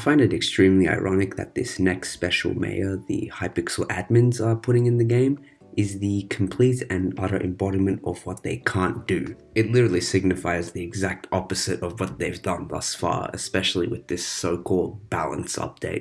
I find it extremely ironic that this next special mayor the Hypixel admins are putting in the game is the complete and utter embodiment of what they can't do. It literally signifies the exact opposite of what they've done thus far, especially with this so-called balance update.